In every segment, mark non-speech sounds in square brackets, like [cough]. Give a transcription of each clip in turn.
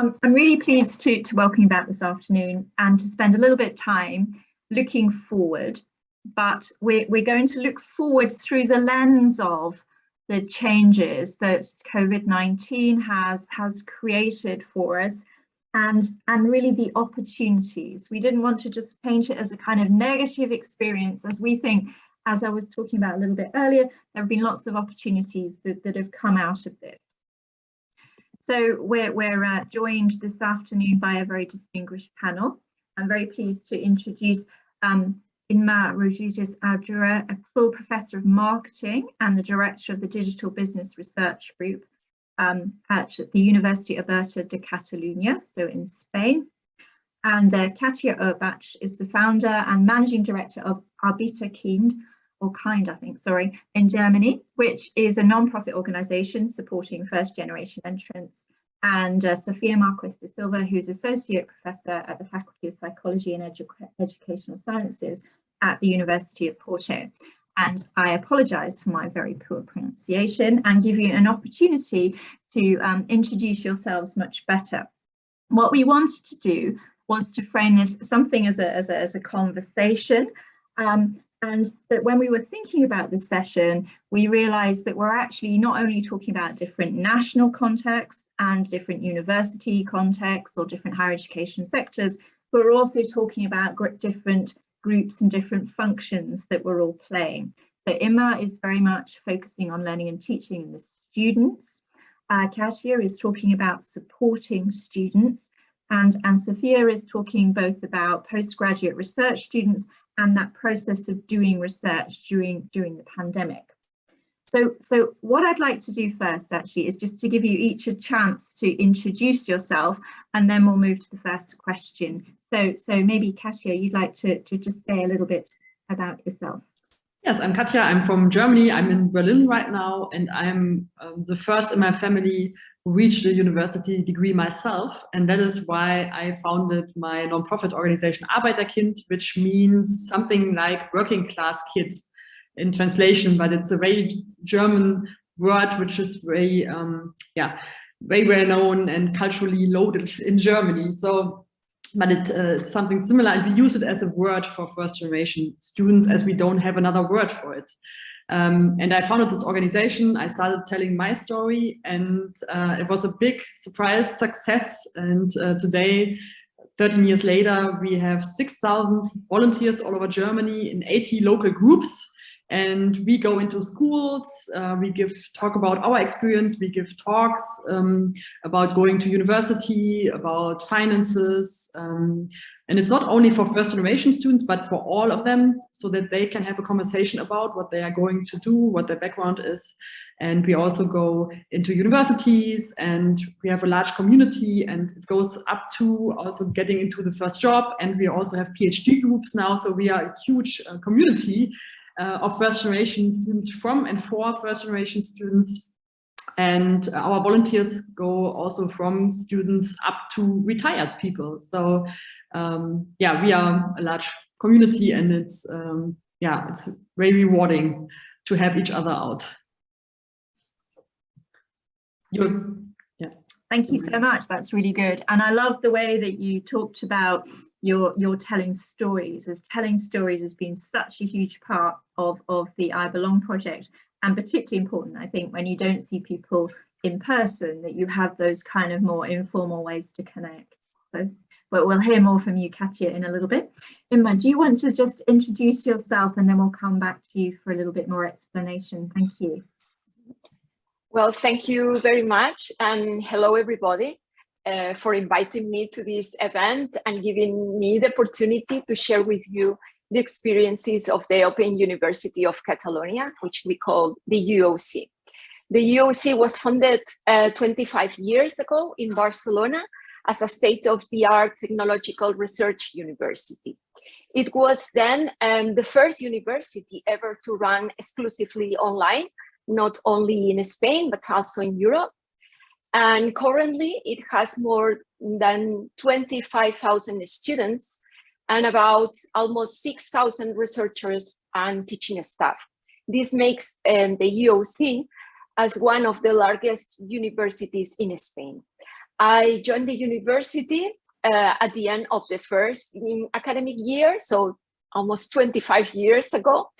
I'm, I'm really pleased to, to welcome you back this afternoon and to spend a little bit of time looking forward, but we're, we're going to look forward through the lens of the changes that COVID-19 has, has created for us and, and really the opportunities. We didn't want to just paint it as a kind of negative experience as we think, as I was talking about a little bit earlier, there have been lots of opportunities that, that have come out of this. So we're, we're uh, joined this afternoon by a very distinguished panel. I'm very pleased to introduce um, Inma Rodriguez Ardura, a full professor of marketing and the director of the Digital Business Research Group um, at the University Oberta de Catalunya, so in Spain. And uh, Katja Urbatsch is the founder and managing director of Arbeiter Kind, or kind, I think, sorry, in Germany, which is a non-profit organisation supporting first generation entrants. And uh, Sofia Marques de Silva, who's Associate Professor at the Faculty of Psychology and Edu Educational Sciences at the University of Porto. And I apologise for my very poor pronunciation and give you an opportunity to um, introduce yourselves much better. What we wanted to do was to frame this something as a, as a, as a conversation um, and but when we were thinking about this session, we realized that we're actually not only talking about different national contexts and different university contexts or different higher education sectors, but we're also talking about different groups and different functions that we're all playing. So Inma is very much focusing on learning and teaching and the students. Uh, Katja is talking about supporting students and, and Sofia is talking both about postgraduate research students and that process of doing research during during the pandemic. So, so what I'd like to do first actually is just to give you each a chance to introduce yourself and then we'll move to the first question. So, so maybe Katja, you'd like to, to just say a little bit about yourself. Yes, I'm Katja. I'm from Germany. I'm in Berlin right now, and I'm um, the first in my family reached a university degree myself. And that is why I founded my nonprofit organization Arbeiterkind, which means something like working class kid in translation, but it's a very German word, which is very, um, yeah, very well known and culturally loaded [laughs] in Germany. So, but it, uh, it's something similar and we use it as a word for first generation students as we don't have another word for it. Um, and I founded this organization. I started telling my story and uh, it was a big surprise success. And uh, today, 13 years later, we have 6,000 volunteers all over Germany in 80 local groups. And we go into schools, uh, we give talk about our experience, we give talks um, about going to university, about finances, um, and it's not only for first generation students, but for all of them, so that they can have a conversation about what they are going to do, what their background is. And we also go into universities and we have a large community and it goes up to also getting into the first job. And we also have PhD groups now. So we are a huge uh, community uh, of first generation students from and for first generation students and our volunteers go also from students up to retired people. So um, yeah, we are a large community and it's, um, yeah, it's very rewarding to have each other out. You're, yeah. Thank you so much. That's really good. And I love the way that you talked about your your telling stories as telling stories has been such a huge part of of the I Belong project and particularly important, I think, when you don't see people in person, that you have those kind of more informal ways to connect. So, but we'll hear more from you, Katja in a little bit. Inma, do you want to just introduce yourself and then we'll come back to you for a little bit more explanation. Thank you. Well, thank you very much. And hello, everybody, uh, for inviting me to this event and giving me the opportunity to share with you the experiences of the Open University of Catalonia, which we call the UOC. The UOC was founded uh, 25 years ago in Barcelona as a state-of-the-art technological research university. It was then um, the first university ever to run exclusively online, not only in Spain, but also in Europe. And currently it has more than 25,000 students and about almost 6,000 researchers and teaching staff. This makes um, the UOC as one of the largest universities in Spain. I joined the university uh, at the end of the first academic year, so almost 25 years ago.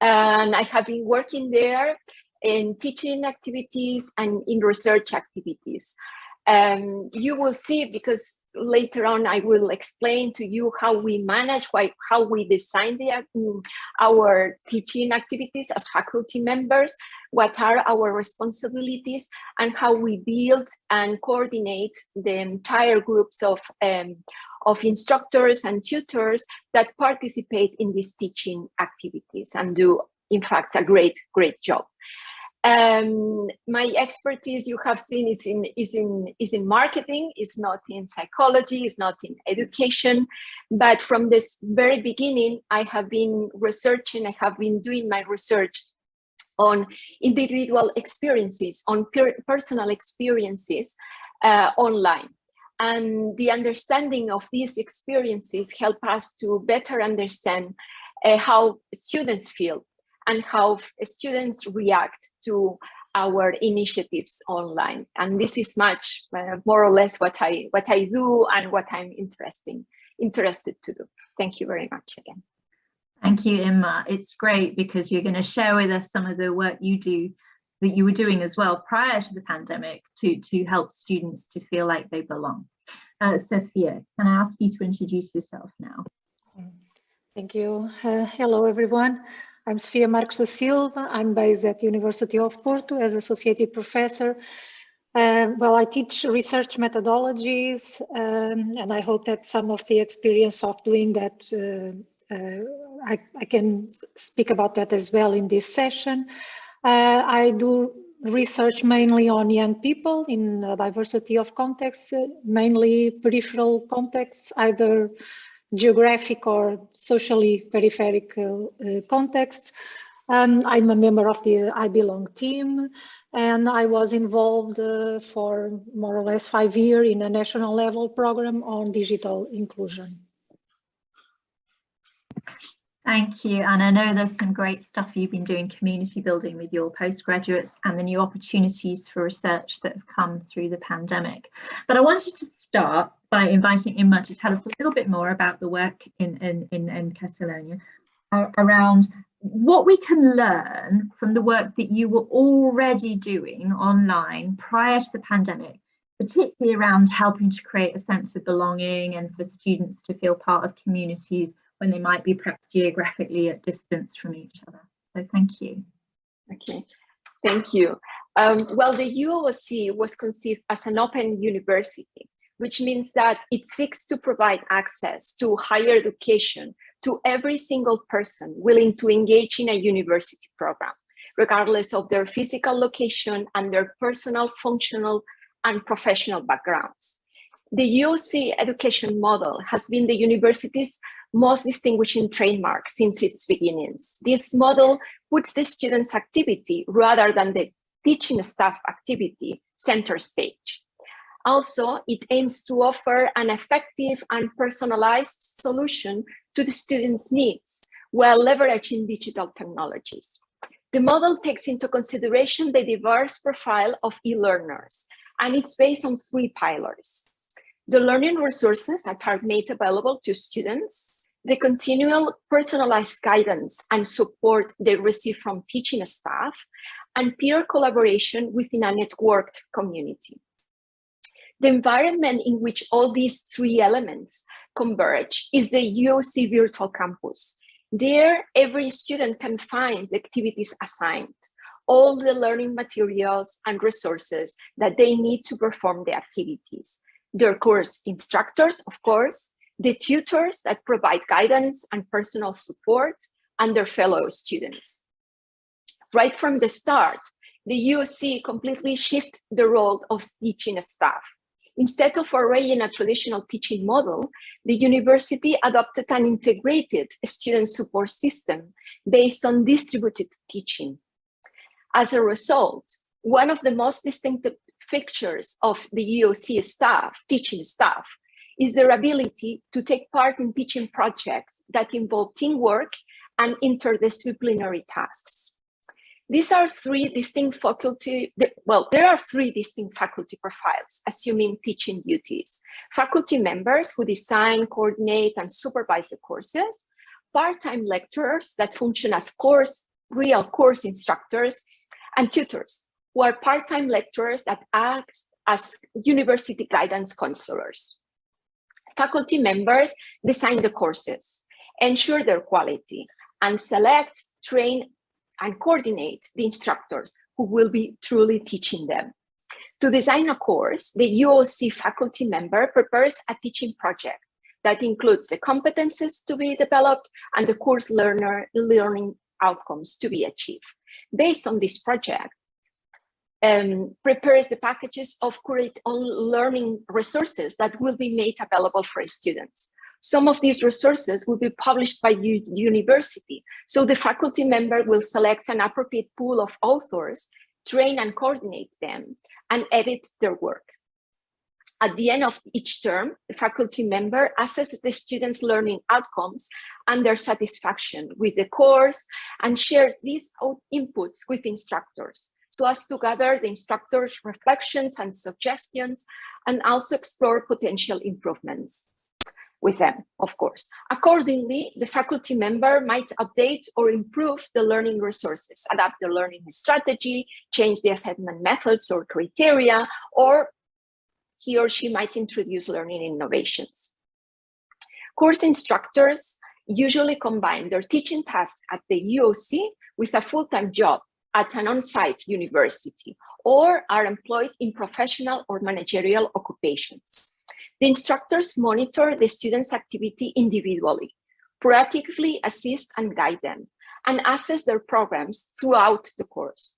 And I have been working there in teaching activities and in research activities. Um, you will see because later on I will explain to you how we manage, why, how we design the, um, our teaching activities as faculty members, what are our responsibilities and how we build and coordinate the entire groups of, um, of instructors and tutors that participate in these teaching activities and do in fact a great, great job. Um, my expertise you have seen is in is in is in marketing. It's not in psychology. It's not in education. But from this very beginning, I have been researching. I have been doing my research on individual experiences, on per personal experiences uh, online. And the understanding of these experiences help us to better understand uh, how students feel and how students react to our initiatives online. And this is much uh, more or less what I what I do and what I'm interesting interested to do. Thank you very much again. Thank you, Inma. It's great because you're going to share with us some of the work you do that you were doing as well prior to the pandemic to, to help students to feel like they belong. Uh, Sofia, can I ask you to introduce yourself now? Thank you. Uh, hello, everyone. I'm Sofia Marques da Silva. I'm based at the University of Porto as associate professor. Uh, well, I teach research methodologies, um, and I hope that some of the experience of doing that, uh, uh, I, I, can speak about that as well in this session. Uh, I do research mainly on young people in a diversity of contexts, uh, mainly peripheral contexts, either geographic or socially peripheric uh, contexts. Um, I'm a member of the I Belong team, and I was involved uh, for more or less five years in a national level program on digital inclusion. Thank you. And I know there's some great stuff you've been doing community building with your postgraduates and the new opportunities for research that have come through the pandemic. But I wanted to start by inviting Inma to tell us a little bit more about the work in, in, in, in Catalonia uh, around what we can learn from the work that you were already doing online prior to the pandemic, particularly around helping to create a sense of belonging and for students to feel part of communities when they might be perhaps geographically at distance from each other. So thank you. Okay, thank you. Um, well, the UOC was conceived as an open university, which means that it seeks to provide access to higher education to every single person willing to engage in a university program, regardless of their physical location and their personal, functional, and professional backgrounds. The UOC education model has been the university's most distinguishing trademark since its beginnings. This model puts the student's activity rather than the teaching staff activity center stage. Also, it aims to offer an effective and personalized solution to the student's needs while leveraging digital technologies. The model takes into consideration the diverse profile of e-learners, and it's based on three pillars. The learning resources that are made available to students, the continual personalized guidance and support they receive from teaching staff, and peer collaboration within a networked community. The environment in which all these three elements converge is the UOC Virtual Campus. There, every student can find the activities assigned, all the learning materials and resources that they need to perform the activities. Their course instructors, of course, the tutors that provide guidance and personal support, and their fellow students. Right from the start, the UOC completely shifted the role of teaching staff. Instead of arraying a traditional teaching model, the university adopted an integrated student support system based on distributed teaching. As a result, one of the most distinctive features of the UOC staff, teaching staff, is their ability to take part in teaching projects that involve teamwork and interdisciplinary tasks. These are three distinct faculty, well, there are three distinct faculty profiles, assuming teaching duties. Faculty members who design, coordinate, and supervise the courses, part-time lecturers that function as course, real course instructors, and tutors, who are part-time lecturers that act as university guidance counselors. Faculty members design the courses, ensure their quality, and select, train, and coordinate the instructors who will be truly teaching them. To design a course, the UOC faculty member prepares a teaching project that includes the competences to be developed and the course learner learning outcomes to be achieved. Based on this project, um, prepares the packages of current learning resources that will be made available for students. Some of these resources will be published by the university. So the faculty member will select an appropriate pool of authors, train and coordinate them, and edit their work. At the end of each term, the faculty member assesses the students' learning outcomes and their satisfaction with the course and shares these inputs with instructors so as to gather the instructors' reflections and suggestions and also explore potential improvements with them, of course. Accordingly, the faculty member might update or improve the learning resources, adapt the learning strategy, change the assessment methods or criteria, or he or she might introduce learning innovations. Course instructors usually combine their teaching tasks at the UOC with a full-time job at an on-site university or are employed in professional or managerial occupations. The instructors monitor the students' activity individually, proactively assist and guide them, and assess their programs throughout the course.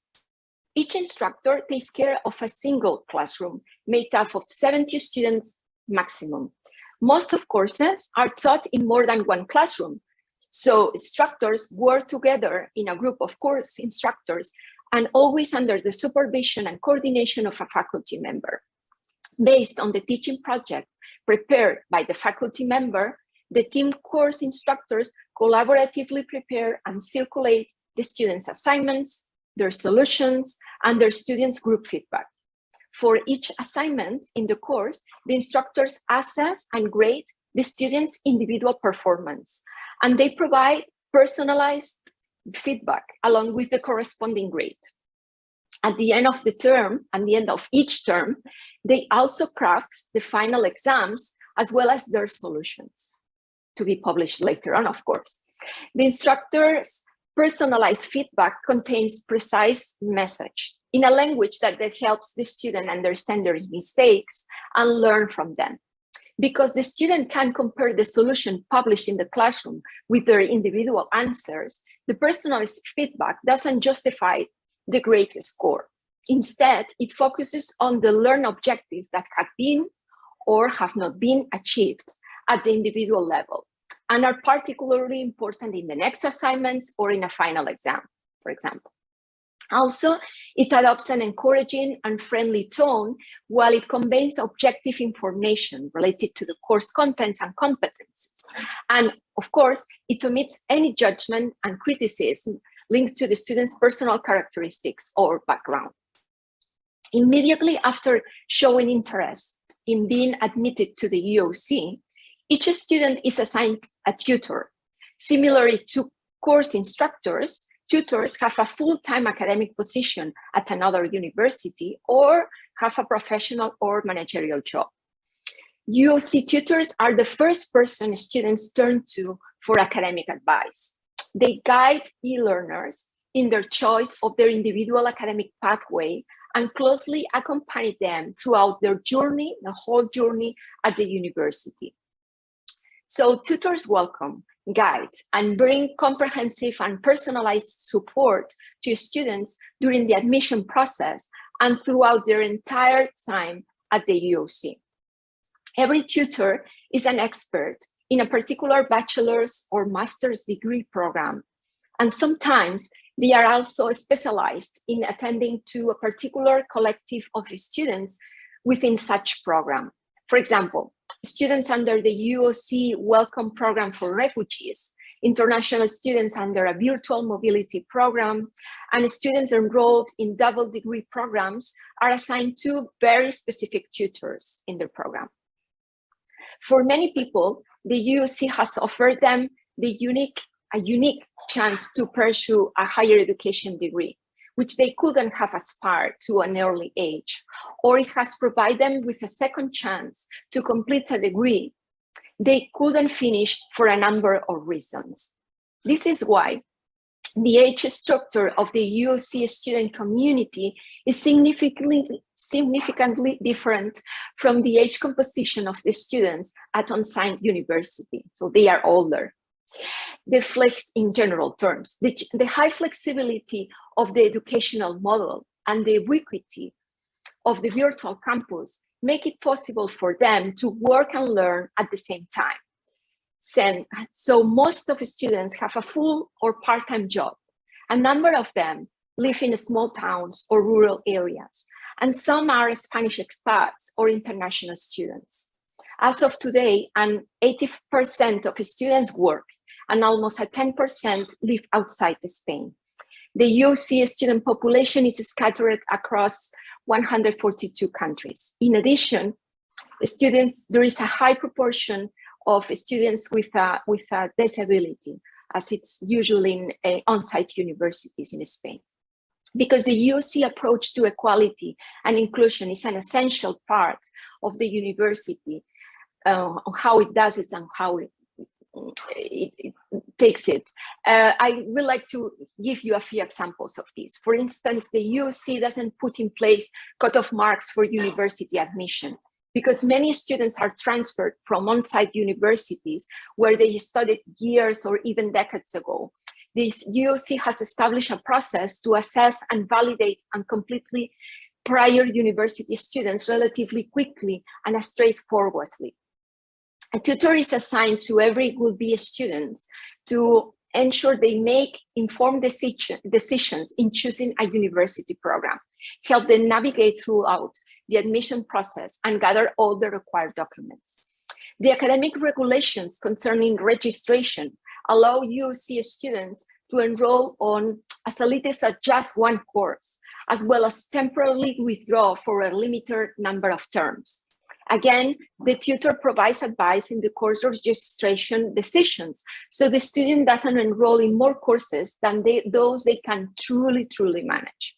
Each instructor takes care of a single classroom made up of 70 students maximum. Most of courses are taught in more than one classroom, so instructors work together in a group of course instructors and always under the supervision and coordination of a faculty member. Based on the teaching project prepared by the faculty member, the team course instructors collaboratively prepare and circulate the students' assignments, their solutions, and their students' group feedback. For each assignment in the course, the instructors assess and grade the students' individual performance, and they provide personalized feedback along with the corresponding grade. At the end of the term, at the end of each term, they also craft the final exams as well as their solutions to be published later on, of course. The instructor's personalized feedback contains precise message in a language that, that helps the student understand their mistakes and learn from them. Because the student can compare the solution published in the classroom with their individual answers, the personalized feedback doesn't justify the grade score. Instead, it focuses on the learn objectives that have been or have not been achieved at the individual level and are particularly important in the next assignments or in a final exam, for example. Also, it adopts an encouraging and friendly tone while it conveys objective information related to the course contents and competencies. And of course, it omits any judgment and criticism linked to the student's personal characteristics or background. Immediately after showing interest in being admitted to the UOC, each student is assigned a tutor. Similarly to course instructors, tutors have a full-time academic position at another university or have a professional or managerial job. UOC tutors are the first person students turn to for academic advice. They guide e-learners in their choice of their individual academic pathway and closely accompany them throughout their journey, the whole journey at the university. So tutors welcome guide and bring comprehensive and personalized support to students during the admission process and throughout their entire time at the UOC. Every tutor is an expert in a particular bachelor's or master's degree program. And sometimes they are also specialized in attending to a particular collective of students within such program. For example, students under the UOC Welcome Program for Refugees international students under a virtual mobility program, and students enrolled in double degree programs are assigned to very specific tutors in their program. For many people, the UC has offered them the unique, a unique chance to pursue a higher education degree, which they couldn't have aspired to an early age, or it has provided them with a second chance to complete a degree they couldn't finish for a number of reasons. This is why the age structure of the UC student community is significantly, significantly different from the age composition of the students at on-site university. So they are older. The flex in general terms, the, the high flexibility of the educational model and the ubiquity of the virtual campus make it possible for them to work and learn at the same time. So most of the students have a full or part-time job. A number of them live in small towns or rural areas, and some are Spanish expats or international students. As of today, an 80% of students work and almost a 10% live outside Spain. The UC student population is scattered across 142 countries. In addition, students, there is a high proportion of students with a, with a disability, as it's usually in uh, on-site universities in Spain. Because the UOC approach to equality and inclusion is an essential part of the university, uh, how it does it and how it, it, it takes it. Uh, I would like to give you a few examples of this. For instance, the UOC doesn't put in place cutoff marks for university admission because many students are transferred from on-site universities where they studied years or even decades ago. This UOC has established a process to assess and validate and completely prior university students relatively quickly and straightforwardly. A tutor is assigned to every would-be students to ensure they make informed decision, decisions in choosing a university program, help them navigate throughout the admission process and gather all the required documents. The academic regulations concerning registration allow UC students to enroll on as little as just one course, as well as temporarily withdraw for a limited number of terms. Again, the tutor provides advice in the course registration decisions, so the student doesn't enroll in more courses than they, those they can truly, truly manage.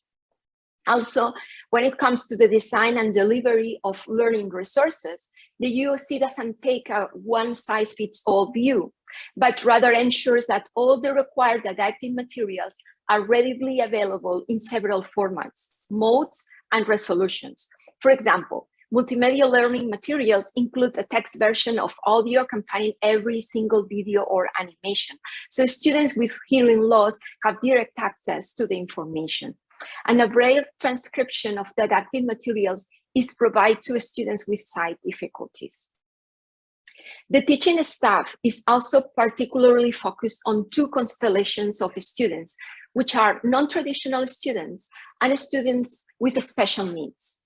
Also, when it comes to the design and delivery of learning resources, the UOC doesn't take a one-size-fits-all view, but rather ensures that all the required didactic materials are readily available in several formats, modes, and resolutions. For example, Multimedia learning materials include a text version of audio accompanying every single video or animation. So students with hearing loss have direct access to the information. And a braille transcription of didactic materials is provided to students with sight difficulties. The teaching staff is also particularly focused on two constellations of students, which are non-traditional students and students with special needs.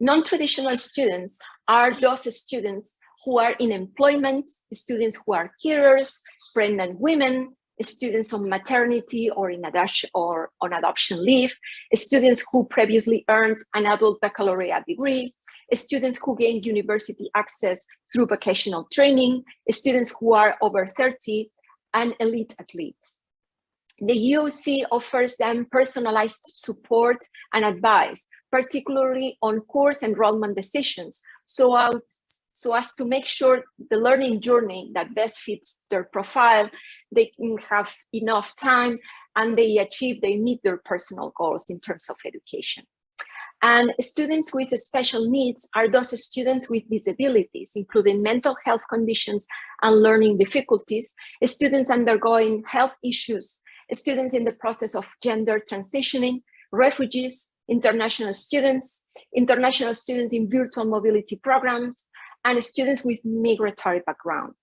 Non-traditional students are those students who are in employment, students who are carers, pregnant women, students on maternity or in adoption or on adoption leave, students who previously earned an adult baccalaureate degree, students who gained university access through vocational training, students who are over 30, and elite athletes. The UOC offers them personalized support and advice particularly on course enrollment decisions, so, out, so as to make sure the learning journey that best fits their profile, they have enough time and they achieve, they meet their personal goals in terms of education. And students with special needs are those students with disabilities, including mental health conditions and learning difficulties, students undergoing health issues, students in the process of gender transitioning, refugees, international students, international students in virtual mobility programs, and students with migratory background.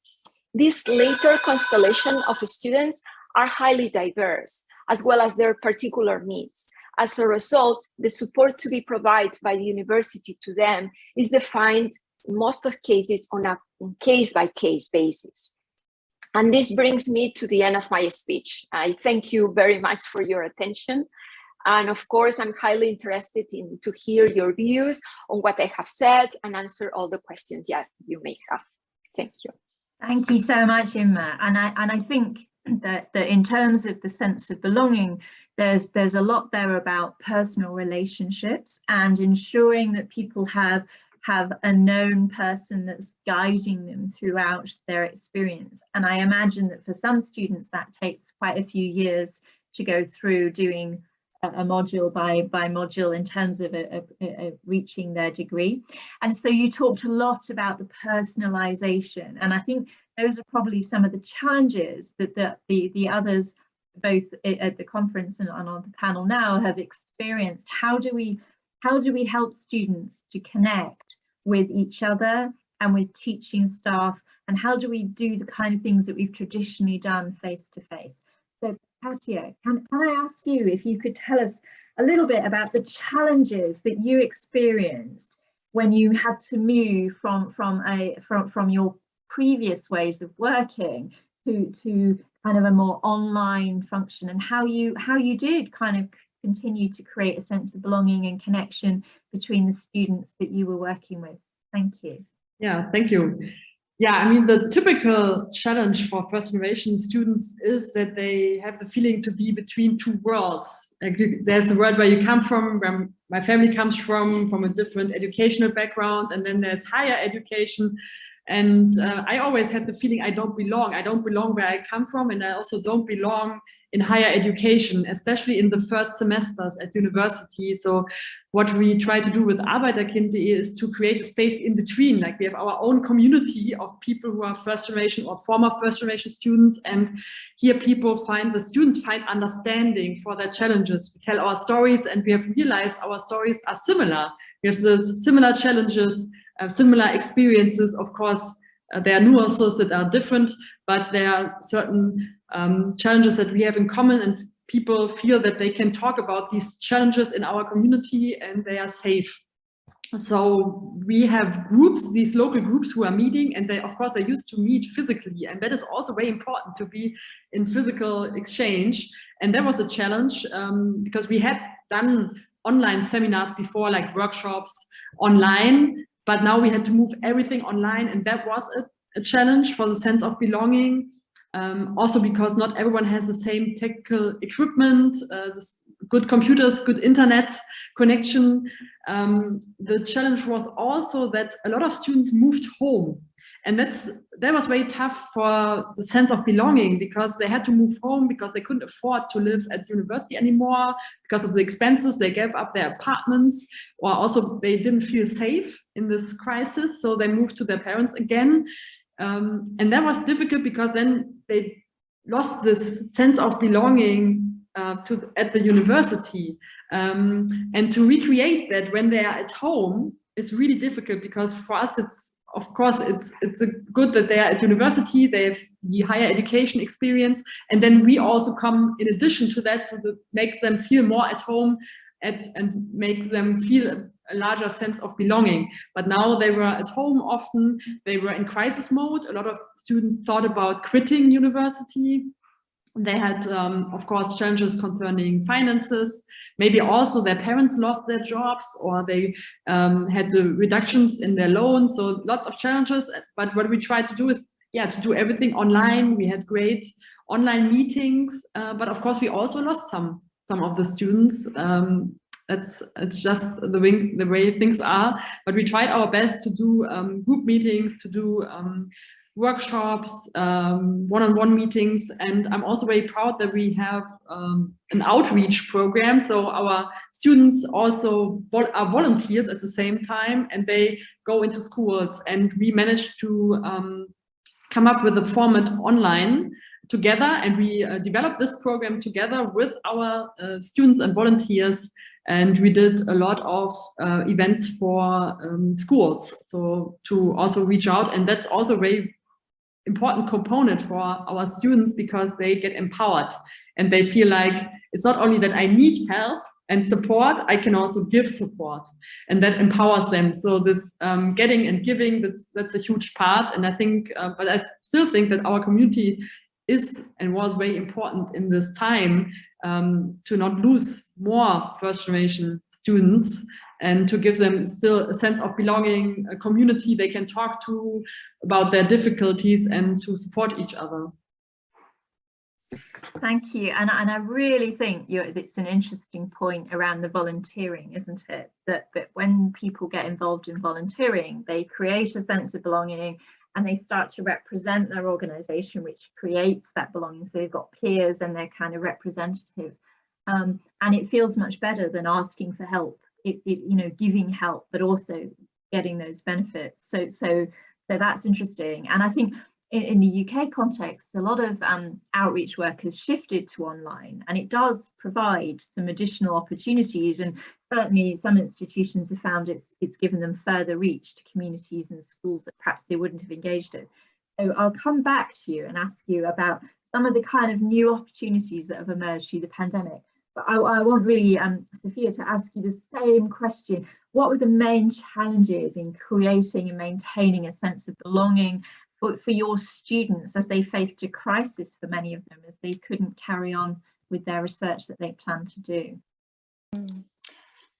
This later constellation of students are highly diverse, as well as their particular needs. As a result, the support to be provided by the university to them is defined in most of cases on a case-by-case -case basis. And this brings me to the end of my speech. I thank you very much for your attention. And of course, I'm highly interested in to hear your views on what I have said and answer all the questions that you may have. Thank you. Thank you so much, Inma. And I and I think that, that in terms of the sense of belonging, there's there's a lot there about personal relationships and ensuring that people have have a known person that's guiding them throughout their experience. And I imagine that for some students that takes quite a few years to go through doing a, a module by, by module in terms of a, a, reaching their degree. And so you talked a lot about the personalization. And I think those are probably some of the challenges that the, the, the others both at the conference and on the panel now have experienced. How do we how do we help students to connect with each other and with teaching staff and how do we do the kind of things that we've traditionally done face to face Katja, can, can I ask you if you could tell us a little bit about the challenges that you experienced when you had to move from from a from from your previous ways of working to to kind of a more online function and how you how you did kind of continue to create a sense of belonging and connection between the students that you were working with. Thank you. Yeah, thank you. Yeah, I mean, the typical challenge for first generation students is that they have the feeling to be between two worlds. Like there's the world where you come from, where my family comes from, from a different educational background, and then there's higher education, and uh, I always had the feeling I don't belong. I don't belong where I come from, and I also don't belong in higher education, especially in the first semesters at university. So what we try to do with Arbeiterkind is to create a space in between. Like we have our own community of people who are first generation or former first generation students. And here people find, the students find understanding for their challenges. We tell our stories and we have realized our stories are similar. We have the similar challenges uh, similar experiences. Of course, uh, there are nuances that are different, but there are certain um, challenges that we have in common and people feel that they can talk about these challenges in our community and they are safe. So we have groups, these local groups who are meeting and they, of course, they used to meet physically. And that is also very important to be in physical exchange. And that was a challenge um, because we had done online seminars before, like workshops online, but now we had to move everything online and that was a, a challenge for the sense of belonging. Um, also because not everyone has the same technical equipment, uh, good computers, good internet connection. Um, the challenge was also that a lot of students moved home and that's that was very tough for the sense of belonging because they had to move home because they couldn't afford to live at university anymore because of the expenses. They gave up their apartments or also they didn't feel safe in this crisis so they moved to their parents again. Um, and that was difficult because then they lost this sense of belonging uh, to at the university. Um, and to recreate that when they are at home is really difficult because for us it's of course, it's it's good that they are at university, they have the higher education experience, and then we also come in addition to that so to make them feel more at home at, and make them feel a, a larger sense of belonging. But now they were at home often, they were in crisis mode. A lot of students thought about quitting university they had, um, of course, challenges concerning finances. Maybe also their parents lost their jobs or they um, had the reductions in their loans. So lots of challenges. But what we tried to do is, yeah, to do everything online. We had great online meetings, uh, but of course we also lost some some of the students. Um, it's it's just the way the way things are. But we tried our best to do um, group meetings, to do um, workshops, um, one-on-one um, -on -one meetings, and I'm also very proud that we have um, an outreach program. So our students also vol are volunteers at the same time, and they go into schools, and we managed to um, come up with a format online together, and we uh, developed this program together with our uh, students and volunteers. And we did a lot of uh, events for um, schools so to also reach out. And that's also very important component for our students because they get empowered and they feel like it's not only that I need help, and support, I can also give support and that empowers them. So this um, getting and giving, that's, that's a huge part. And I think, uh, but I still think that our community is and was very important in this time um, to not lose more first generation students and to give them still a sense of belonging, a community they can talk to about their difficulties and to support each other. Thank you. And, and I really think it's an interesting point around the volunteering, isn't it? That, that when people get involved in volunteering, they create a sense of belonging and they start to represent their organization, which creates that belonging. So they've got peers and they're kind of representative. Um, and it feels much better than asking for help, it, it, you know, giving help, but also getting those benefits. So, so, so that's interesting. And I think in, in the UK context, a lot of um, outreach work has shifted to online and it does provide some additional opportunities and certainly some institutions have found it's, it's given them further reach to communities and schools that perhaps they wouldn't have engaged in. So I'll come back to you and ask you about some of the kind of new opportunities that have emerged through the pandemic. But I, I want really, um, Sofia, to ask you the same question. What were the main challenges in creating and maintaining a sense of belonging for, for your students as they faced a crisis for many of them as they couldn't carry on with their research that they planned to do?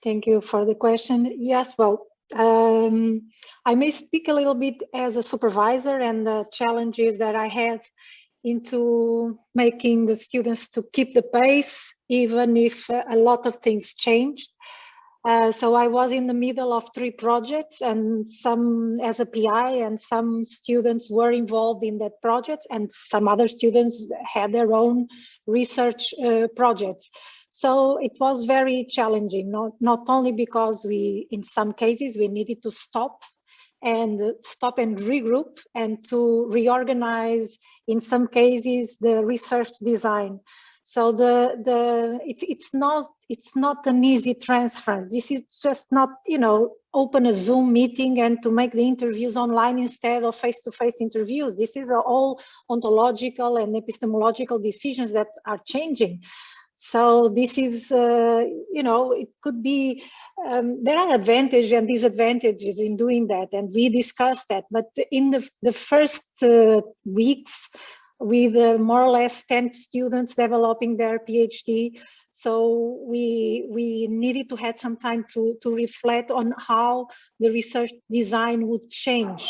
Thank you for the question. Yes, well, um, I may speak a little bit as a supervisor and the challenges that I had into making the students to keep the pace, even if a lot of things changed. Uh, so I was in the middle of three projects and some as a PI and some students were involved in that project and some other students had their own research uh, projects. So it was very challenging, not, not only because we, in some cases, we needed to stop and stop and regroup and to reorganize, in some cases, the research design. So the the it's it's not it's not an easy transference. This is just not you know open a Zoom meeting and to make the interviews online instead of face-to-face -face interviews. This is all ontological and epistemological decisions that are changing. So this is, uh, you know, it could be, um, there are advantages and disadvantages in doing that, and we discussed that. But in the, the first uh, weeks, with uh, more or less 10 students developing their PhD. So we, we needed to have some time to, to reflect on how the research design would change.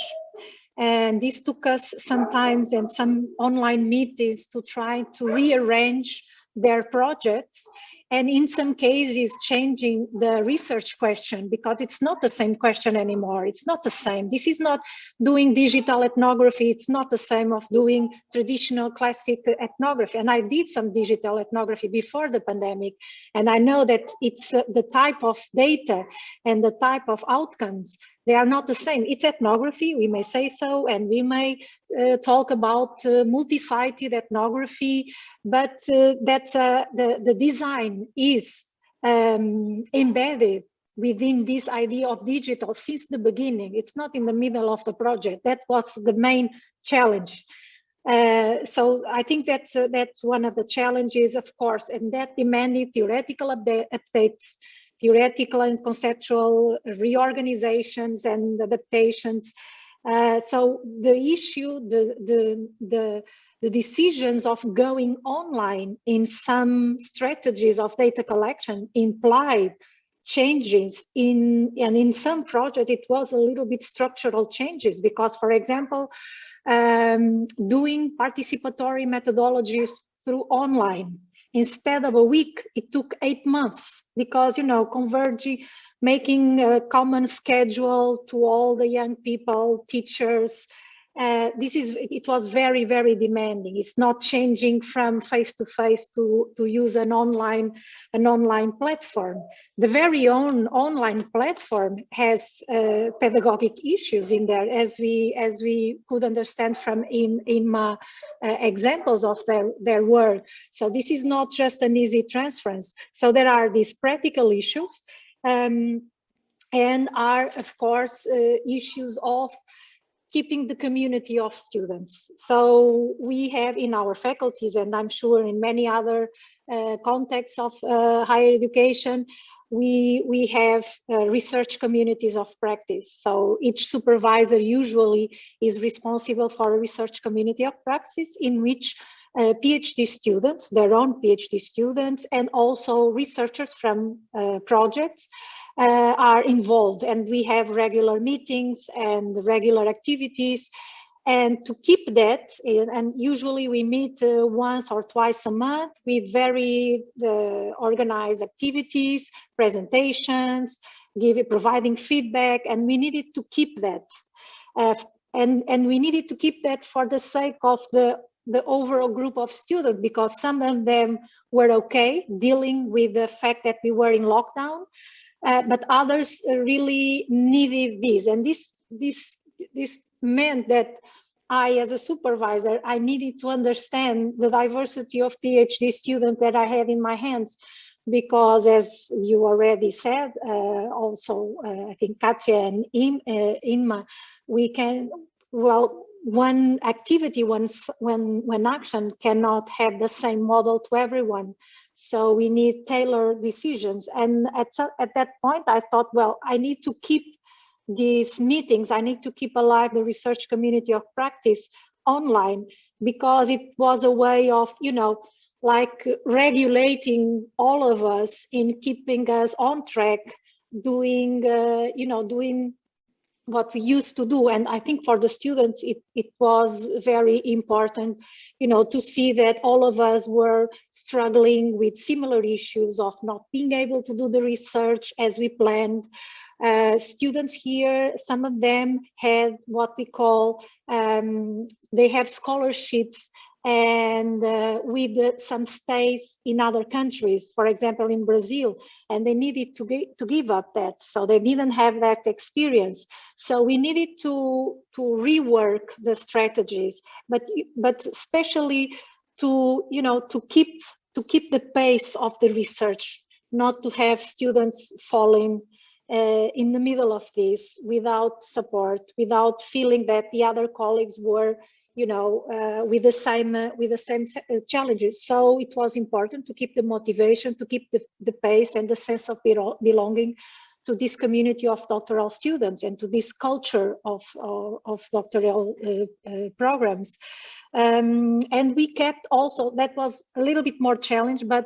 And this took us sometimes and some online meetings to try to rearrange their projects and in some cases changing the research question because it's not the same question anymore. It's not the same. This is not doing digital ethnography. It's not the same of doing traditional classic ethnography. And i did some digital ethnography before the pandemic and i know that it's uh, the type of data and the type of outcomes they are not the same. It's ethnography, we may say so, and we may uh, talk about uh, multi-sited ethnography, but uh, that's uh, the, the design is um, embedded within this idea of digital since the beginning. It's not in the middle of the project. That was the main challenge. Uh, so I think that's uh, that's one of the challenges, of course, and that demanded theoretical update, updates theoretical and conceptual reorganizations and adaptations. Uh, so the issue, the, the, the, the decisions of going online in some strategies of data collection implied changes in and in some project it was a little bit structural changes because for example um, doing participatory methodologies through online instead of a week, it took eight months because, you know, converging, making a common schedule to all the young people, teachers, uh, this is it was very very demanding. It's not changing from face to face to to use an online an online platform. The very own online platform has uh, pedagogic issues in there as we as we could understand from in in my uh, examples of their their work. So this is not just an easy transference. So there are these practical issues um, and are of course uh, issues of keeping the community of students. So we have in our faculties, and I'm sure in many other uh, contexts of uh, higher education, we, we have uh, research communities of practice. So each supervisor usually is responsible for a research community of practice in which uh, PhD students, their own PhD students, and also researchers from uh, projects uh, are involved. And we have regular meetings and regular activities. And to keep that, and usually we meet uh, once or twice a month with very uh, organized activities, presentations, providing feedback, and we needed to keep that. Uh, and, and we needed to keep that for the sake of the the overall group of students because some of them were okay dealing with the fact that we were in lockdown, uh, but others really needed this. And this, this, this meant that I, as a supervisor, I needed to understand the diversity of PhD students that I had in my hands because as you already said, uh, also, uh, I think Katja and Im, uh, Inma, we can, well, one activity, one, when, when action cannot have the same model to everyone. So we need tailored decisions. And at, at that point, I thought, well, I need to keep these meetings, I need to keep alive the research community of practice online because it was a way of, you know, like regulating all of us in keeping us on track, doing, uh, you know, doing what we used to do. And i think for the students it, it was very important you know to see that all of us were struggling with similar issues of not being able to do the research as we planned. Uh, students here some of them had what we call um, they have scholarships and uh, with uh, some stays in other countries, for example, in Brazil, and they needed to, to give up that. So they didn't have that experience. So we needed to, to rework the strategies, but, but especially to, you know, to keep, to keep the pace of the research, not to have students falling uh, in the middle of this without support, without feeling that the other colleagues were you know, uh, with the same uh, with the same uh, challenges. So it was important to keep the motivation, to keep the, the pace and the sense of belonging to this community of doctoral students and to this culture of, of, of doctoral uh, uh, programs. Um, and we kept also, that was a little bit more challenge, but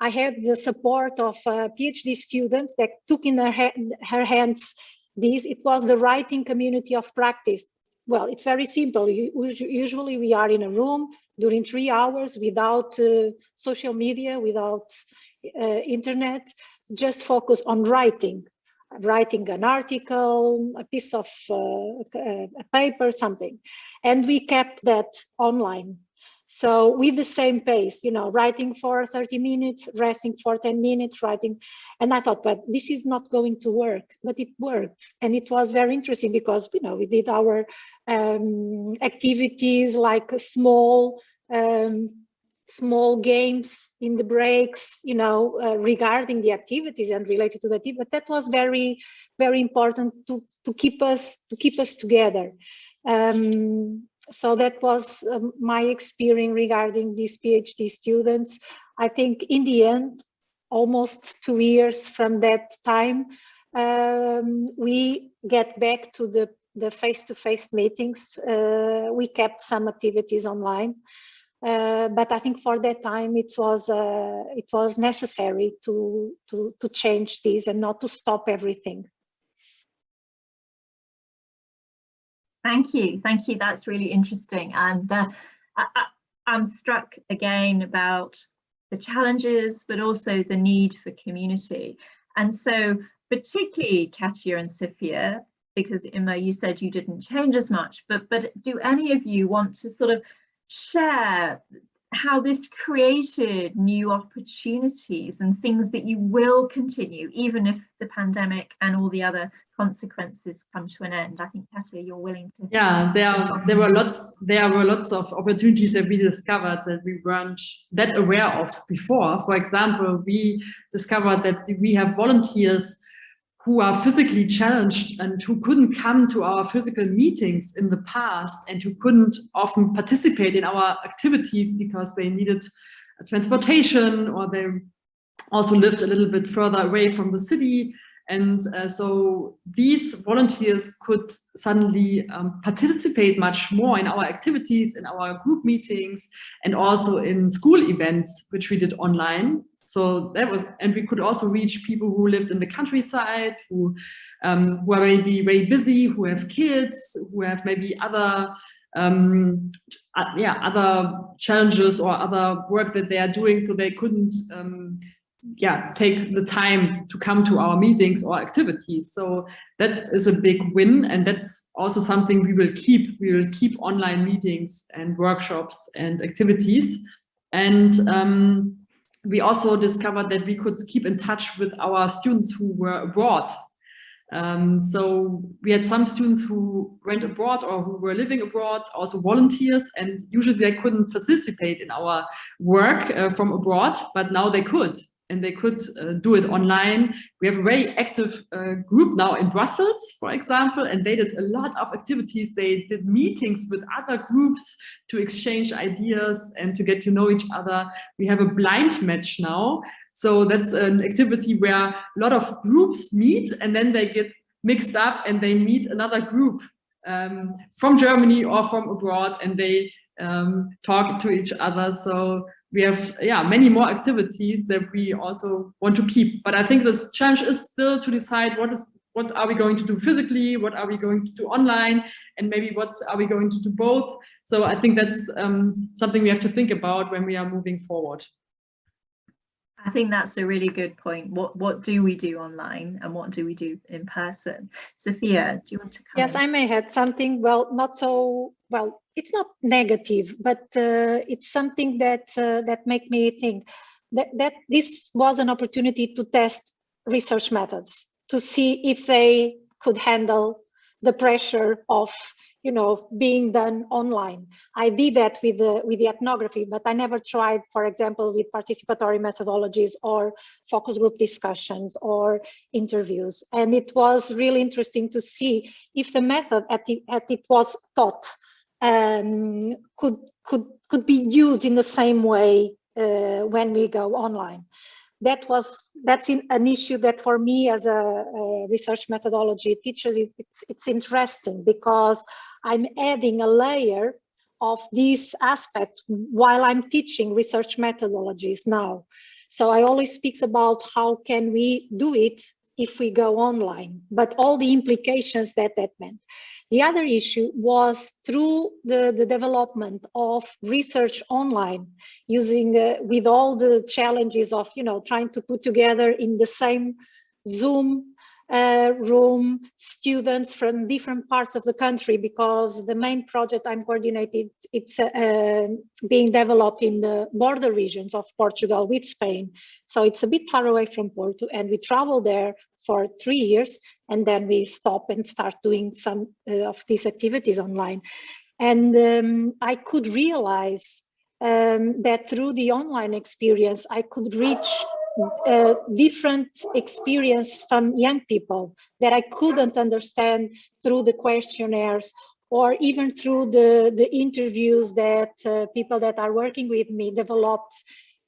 I had the support of uh, PhD students that took in her, ha her hands this. It was the writing community of practice well, it's very simple. Usually we are in a room during three hours without uh, social media, without uh, internet, just focus on writing, writing an article, a piece of uh, a paper, something. And we kept that online. So with the same pace, you know, writing for 30 minutes, resting for 10 minutes, writing. And I thought, but this is not going to work, but it worked. And it was very interesting because, you know, we did our um, activities like small, um, small games in the breaks, you know, uh, regarding the activities and related to the team. But that was very, very important to, to keep us, to keep us together. Um, so that was um, my experience regarding these PhD students. I think in the end, almost two years from that time, um, we get back to the the face-to-face -face meetings. Uh, we kept some activities online, uh, but I think for that time it was uh, it was necessary to to to change this and not to stop everything. Thank you. Thank you. That's really interesting. And uh, I, I'm struck again about the challenges, but also the need for community. And so particularly Katja and Sofia, because Inma, you said you didn't change as much, but, but do any of you want to sort of share how this created new opportunities and things that you will continue, even if the pandemic and all the other consequences come to an end. I think Katja, you're willing to. Yeah, there are, there were lots there were lots of opportunities that we discovered that we weren't that aware of before. For example, we discovered that we have volunteers who are physically challenged and who couldn't come to our physical meetings in the past and who couldn't often participate in our activities because they needed transportation or they also lived a little bit further away from the city. And uh, so these volunteers could suddenly um, participate much more in our activities, in our group meetings, and also in school events, which we did online. So that was, and we could also reach people who lived in the countryside, who, um, who are maybe very busy, who have kids, who have maybe other, um, uh, yeah, other challenges or other work that they are doing. So they couldn't, um, yeah, take the time to come to our meetings or activities. So that is a big win. And that's also something we will keep. We will keep online meetings and workshops and activities. And um, we also discovered that we could keep in touch with our students who were abroad. Um, so we had some students who went abroad or who were living abroad, also volunteers, and usually they couldn't participate in our work uh, from abroad, but now they could and they could uh, do it online. We have a very active uh, group now in Brussels, for example, and they did a lot of activities. They did meetings with other groups to exchange ideas and to get to know each other. We have a blind match now. So that's an activity where a lot of groups meet and then they get mixed up and they meet another group um, from Germany or from abroad and they um, talk to each other. So we have yeah many more activities that we also want to keep. But i think the challenge is still to decide what is what are we going to do physically what are we going to do online and maybe what are we going to do both. So i think that's um, something we have to think about when we are moving forward I think that's a really good point. What what do we do online and what do we do in person? Sofia, do you want to come Yes? I may add something, well, not so, well, it's not negative, but uh, it's something that uh, that make me think that, that this was an opportunity to test research methods, to see if they could handle the pressure of you know, being done online. I did that with the, with the ethnography, but I never tried, for example, with participatory methodologies or focus group discussions or interviews. And it was really interesting to see if the method at it, at it was taught um, could, could, could be used in the same way uh, when we go online that was that's in, an issue that for me as a, a research methodology teacher it, it's it's interesting because I'm adding a layer of this aspect while I'm teaching research methodologies now. So I always speaks about how can we do it if we go online, but all the implications that that meant. The other issue was through the, the development of research online, using uh, with all the challenges of, you know, trying to put together in the same Zoom uh, room students from different parts of the country because the main project I'm coordinating, it's uh, being developed in the border regions of Portugal with Spain. So it's a bit far away from Porto and we travel there for three years and then we stop and start doing some uh, of these activities online. And um, I could realize um, that through the online experience, I could reach uh, different experience from young people that I couldn't understand through the questionnaires or even through the, the interviews that uh, people that are working with me developed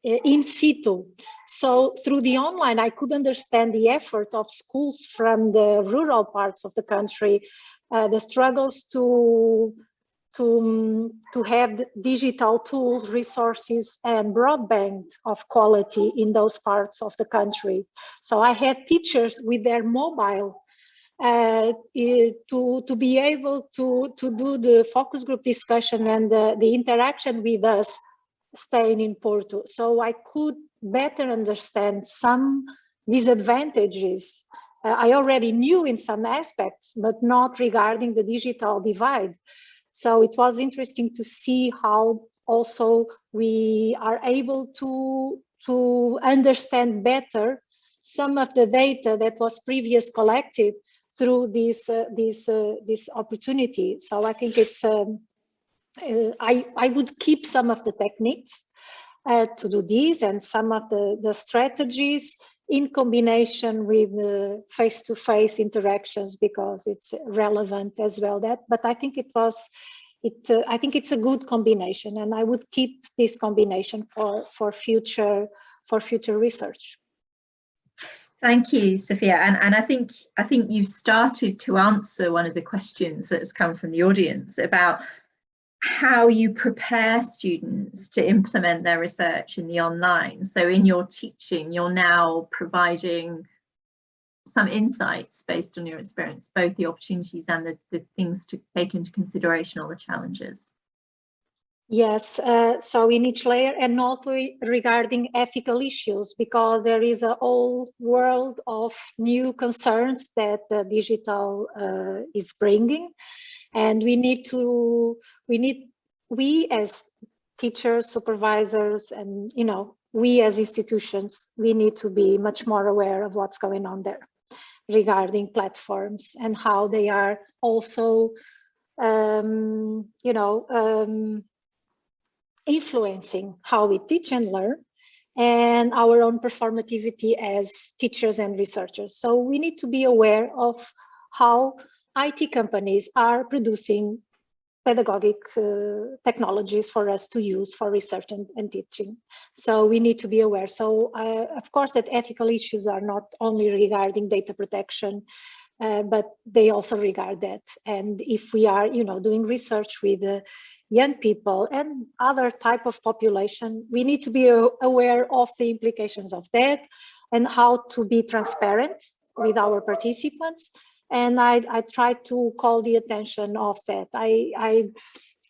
uh, in situ. So through the online, I could understand the effort of schools from the rural parts of the country, uh, the struggles to to, to have digital tools, resources, and broadband of quality in those parts of the country. So I had teachers with their mobile uh, to, to be able to, to do the focus group discussion and the, the interaction with us staying in Porto. So I could better understand some disadvantages uh, I already knew in some aspects, but not regarding the digital divide. So it was interesting to see how also we are able to, to understand better some of the data that was previous collected through this uh, this uh, this opportunity. So I think it's um, uh, I I would keep some of the techniques uh, to do this and some of the the strategies in combination with face-to-face -face interactions because it's relevant as well that but i think it was it uh, i think it's a good combination and i would keep this combination for for future for future research Thank you, Sofia. And, and I think I think you've started to answer one of the questions that has come from the audience about how you prepare students to implement their research in the online. So in your teaching, you're now providing some insights based on your experience, both the opportunities and the, the things to take into consideration or the challenges. Yes, uh, so in each layer and also regarding ethical issues, because there is a whole world of new concerns that the digital uh, is bringing. And we need to, we need, we as teachers, supervisors, and, you know, we as institutions, we need to be much more aware of what's going on there regarding platforms and how they are also, um, you know, um, influencing how we teach and learn and our own performativity as teachers and researchers. So we need to be aware of how IT companies are producing pedagogic uh, technologies for us to use for research and, and teaching. So we need to be aware. So uh, of course that ethical issues are not only regarding data protection, uh, but they also regard that. And if we are, you know, doing research with uh, young people and other type of population, we need to be aware of the implications of that and how to be transparent with our participants. And I, I try to call the attention of that. I, I,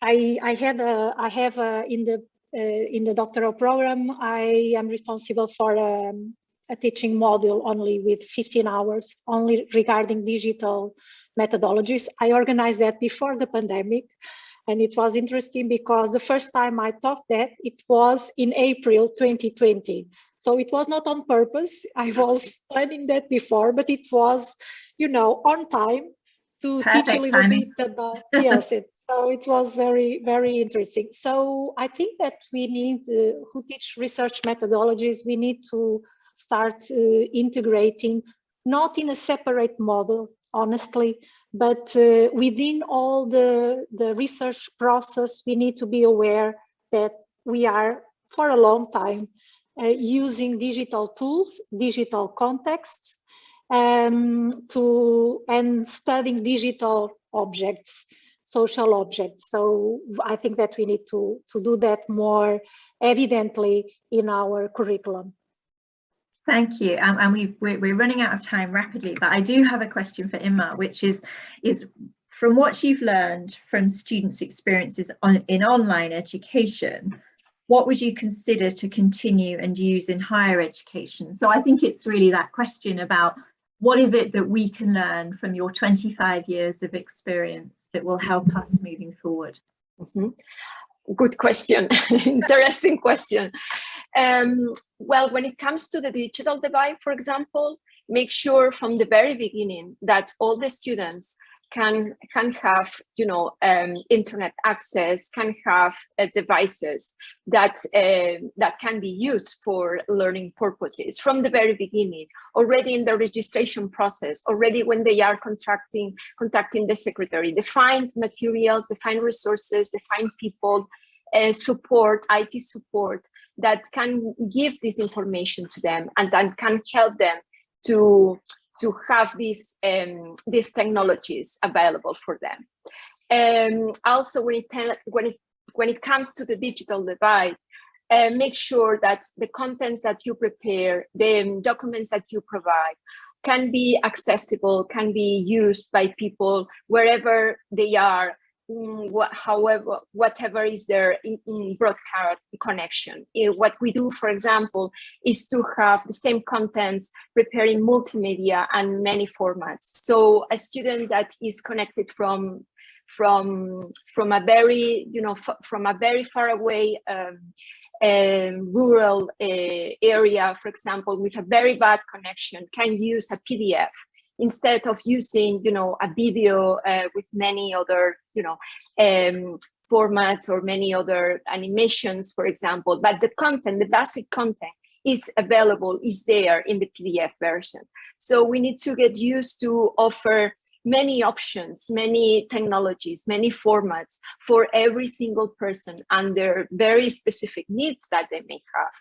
I, I had a, I have a, in the uh, in the doctoral program, I am responsible for um, a teaching module only with 15 hours, only regarding digital methodologies. I organized that before the pandemic and it was interesting because the first time I taught that it was in April 2020. So it was not on purpose. I was [laughs] planning that before, but it was, you know, on time to Perfect teach a little timing. bit about, [laughs] yes, it's, so it was very, very interesting. So I think that we need, uh, who teach research methodologies, we need to start uh, integrating, not in a separate model, honestly, but uh, within all the, the research process, we need to be aware that we are, for a long time, uh, using digital tools, digital contexts, um, to and studying digital objects, social objects. So I think that we need to, to do that more evidently in our curriculum. Thank you. Um, and we we're, we're running out of time rapidly, but I do have a question for Inma, which is, is from what you've learned from students' experiences on, in online education, what would you consider to continue and use in higher education? So I think it's really that question about what is it that we can learn from your 25 years of experience that will help us moving forward? Mm -hmm. Good question, [laughs] interesting question. Um, well, when it comes to the digital divide, for example, make sure from the very beginning that all the students can can have you know um, internet access can have uh, devices that uh, that can be used for learning purposes from the very beginning already in the registration process already when they are contracting contacting the secretary. Define materials define resources define people uh, support IT support that can give this information to them and that can help them to to have these um, these technologies available for them. Um, also, when it when it when it comes to the digital divide, uh, make sure that the contents that you prepare, the documents that you provide, can be accessible, can be used by people wherever they are however, whatever is their in, in broadcast connection. what we do, for example, is to have the same contents preparing multimedia and many formats. So a student that is connected from from from a very you know from a very far away um, um, rural uh, area, for example, with a very bad connection, can use a PDF instead of using, you know, a video uh, with many other, you know, um, formats or many other animations, for example, but the content, the basic content is available, is there in the PDF version. So we need to get used to offer many options, many technologies, many formats for every single person and their very specific needs that they may have.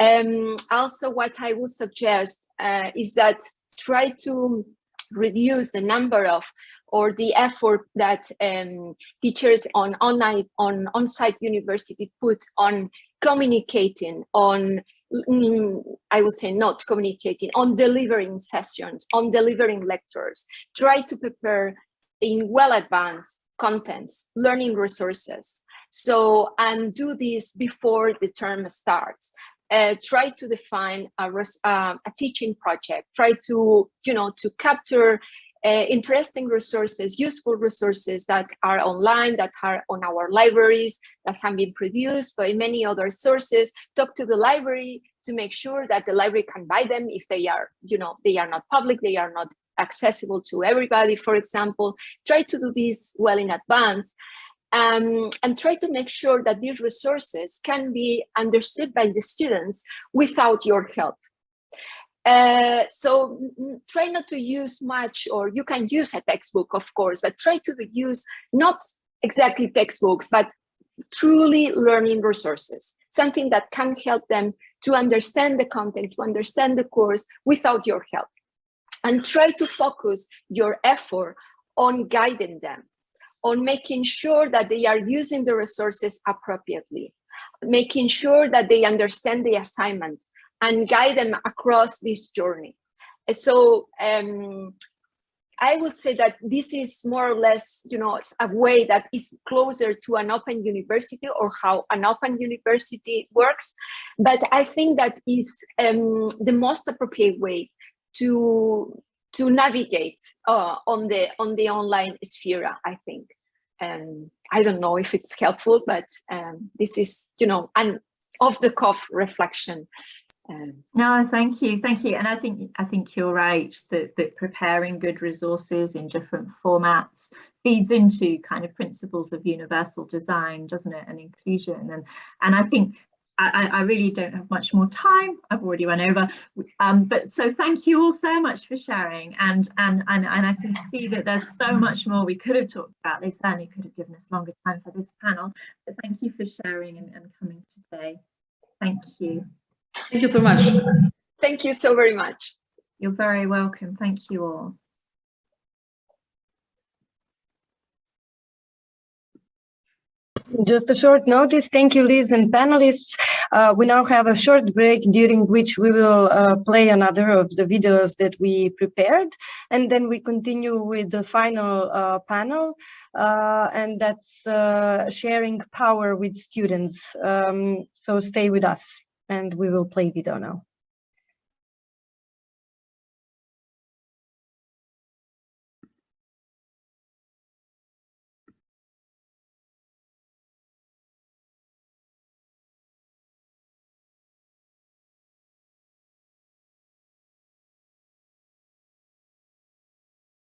Um, also, what I would suggest uh, is that try to reduce the number of or the effort that um, teachers on online on on-site university put on communicating on mm, I would say not communicating on delivering sessions on delivering lectures. Try to prepare in well advanced contents learning resources. So and do this before the term starts uh, try to define a, uh, a teaching project try to you know to capture uh, interesting resources, useful resources that are online, that are on our libraries, that have been produced by many other sources. Talk to the library to make sure that the library can buy them if they are, you know, they are not public, they are not accessible to everybody, for example. Try to do this well in advance. Um, and try to make sure that these resources can be understood by the students without your help. Uh, so try not to use much, or you can use a textbook, of course, but try to use not exactly textbooks, but truly learning resources, something that can help them to understand the content, to understand the course without your help. And try to focus your effort on guiding them, on making sure that they are using the resources appropriately, making sure that they understand the assignment, and guide them across this journey. So um, I would say that this is more or less, you know, a way that is closer to an open university or how an open university works. But I think that is um, the most appropriate way to to navigate uh, on the on the online sphere. I think. Um, I don't know if it's helpful, but um, this is, you know, an off the cuff reflection um, no, thank you, thank you. And I think I think you're right that that preparing good resources in different formats feeds into kind of principles of universal design, doesn't it, and inclusion. And and I think I, I really don't have much more time. I've already run over. Um, but so thank you all so much for sharing. And and and and I can see that there's so much more we could have talked about. They certainly could have given us longer time for this panel. But thank you for sharing and, and coming today. Thank you. Thank you so much. Thank you so very much. You're very welcome. Thank you all. Just a short notice. Thank you, Liz and panelists. Uh, we now have a short break during which we will uh, play another of the videos that we prepared. And then we continue with the final uh, panel. Uh, and that's uh, sharing power with students. Um, so stay with us and we will play video now.